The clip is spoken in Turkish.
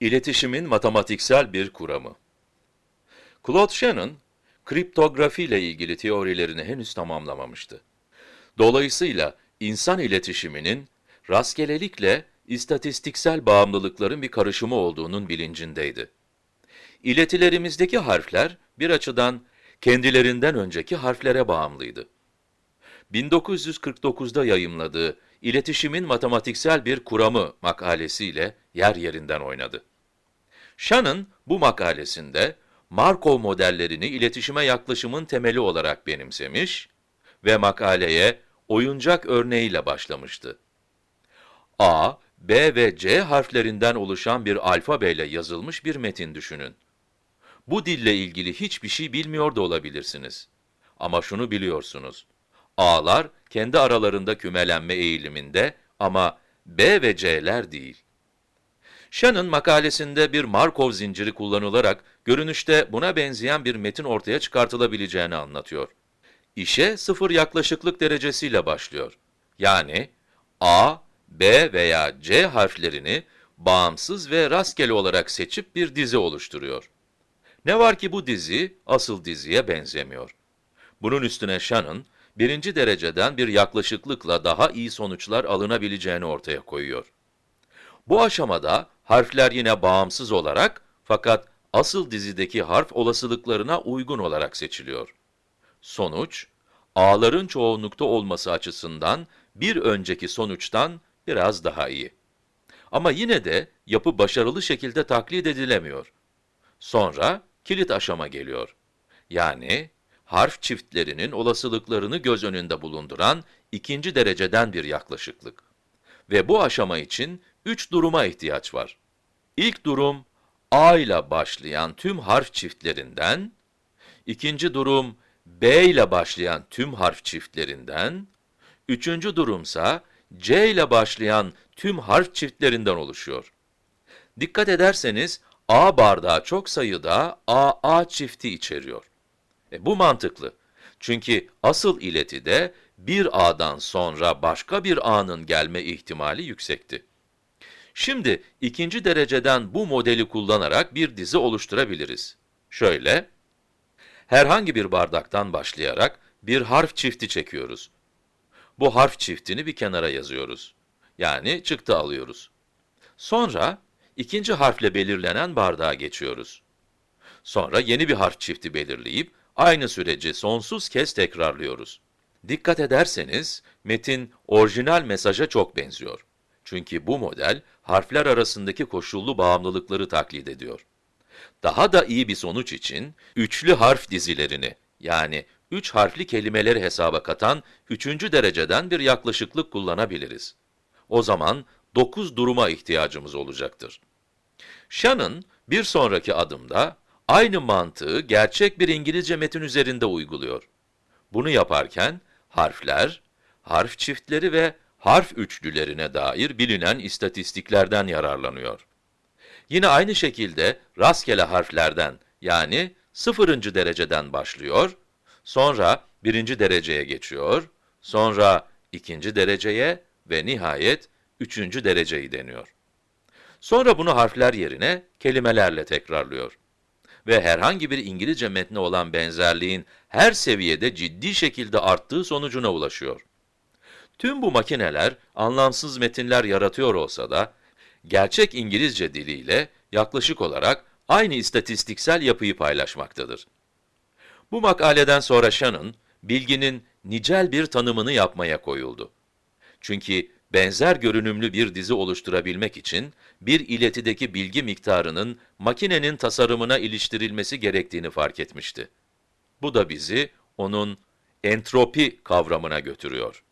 İletişimin matematiksel bir kuramı. Claude Shannon, kriptografi ile ilgili teorilerini henüz tamamlamamıştı. Dolayısıyla insan iletişiminin rastgelelikle istatistiksel bağımlılıkların bir karışımı olduğunun bilincindeydi. İletilerimizdeki harfler bir açıdan kendilerinden önceki harflere bağımlıydı. 1949'da yayımladığı İletişimin Matematiksel Bir Kuramı makalesiyle yer yerinden oynadı. Shannon bu makalesinde Markov modellerini iletişime yaklaşımın temeli olarak benimsemiş ve makaleye oyuncak örneğiyle başlamıştı. A, B ve C harflerinden oluşan bir alfabeyle yazılmış bir metin düşünün. Bu dille ilgili hiçbir şey bilmiyor da olabilirsiniz. Ama şunu biliyorsunuz. A'lar kendi aralarında kümelenme eğiliminde ama B ve C'ler değil. Shannon makalesinde bir Markov zinciri kullanılarak görünüşte buna benzeyen bir metin ortaya çıkartılabileceğini anlatıyor. İşe sıfır yaklaşıklık derecesiyle başlıyor. Yani A, B veya C harflerini bağımsız ve rastgele olarak seçip bir dizi oluşturuyor. Ne var ki bu dizi asıl diziye benzemiyor. Bunun üstüne Shannon, birinci dereceden bir yaklaşıklıkla daha iyi sonuçlar alınabileceğini ortaya koyuyor. Bu aşamada harfler yine bağımsız olarak fakat asıl dizideki harf olasılıklarına uygun olarak seçiliyor. Sonuç, a'ların çoğunlukta olması açısından bir önceki sonuçtan biraz daha iyi. Ama yine de yapı başarılı şekilde taklit edilemiyor. Sonra kilit aşama geliyor. Yani harf çiftlerinin olasılıklarını göz önünde bulunduran ikinci dereceden bir yaklaşıklık. Ve bu aşama için üç duruma ihtiyaç var. İlk durum, A ile başlayan tüm harf çiftlerinden, ikinci durum, B ile başlayan tüm harf çiftlerinden, üçüncü durumsa, C ile başlayan tüm harf çiftlerinden oluşuyor. Dikkat ederseniz, A bardağı çok sayıda AA çifti içeriyor. E, bu mantıklı. Çünkü asıl iletide bir A'dan sonra başka bir A'nın gelme ihtimali yüksekti. Şimdi ikinci dereceden bu modeli kullanarak bir dizi oluşturabiliriz. Şöyle, herhangi bir bardaktan başlayarak bir harf çifti çekiyoruz. Bu harf çiftini bir kenara yazıyoruz. Yani çıktı alıyoruz. Sonra ikinci harfle belirlenen bardağa geçiyoruz. Sonra yeni bir harf çifti belirleyip aynı süreci sonsuz kez tekrarlıyoruz. Dikkat ederseniz metin orijinal mesaja çok benziyor. Çünkü bu model harfler arasındaki koşullu bağımlılıkları taklit ediyor. Daha da iyi bir sonuç için üçlü harf dizilerini yani üç harfli kelimeleri hesaba katan üçüncü dereceden bir yaklaşıklık kullanabiliriz. O zaman dokuz duruma ihtiyacımız olacaktır. Shannon bir sonraki adımda aynı mantığı gerçek bir İngilizce metin üzerinde uyguluyor. Bunu yaparken harfler, harf çiftleri ve harf üçlülerine dair bilinen istatistiklerden yararlanıyor. Yine aynı şekilde rastgele harflerden yani sıfırıncı dereceden başlıyor, sonra birinci dereceye geçiyor, sonra ikinci dereceye ve nihayet üçüncü dereceyi deniyor. Sonra bunu harfler yerine kelimelerle tekrarlıyor. Ve herhangi bir İngilizce metne olan benzerliğin her seviyede ciddi şekilde arttığı sonucuna ulaşıyor. Tüm bu makineler anlamsız metinler yaratıyor olsa da, gerçek İngilizce diliyle yaklaşık olarak aynı istatistiksel yapıyı paylaşmaktadır. Bu makaleden sonra Shannon, bilginin nicel bir tanımını yapmaya koyuldu. Çünkü benzer görünümlü bir dizi oluşturabilmek için, bir iletideki bilgi miktarının makinenin tasarımına iliştirilmesi gerektiğini fark etmişti. Bu da bizi onun entropi kavramına götürüyor.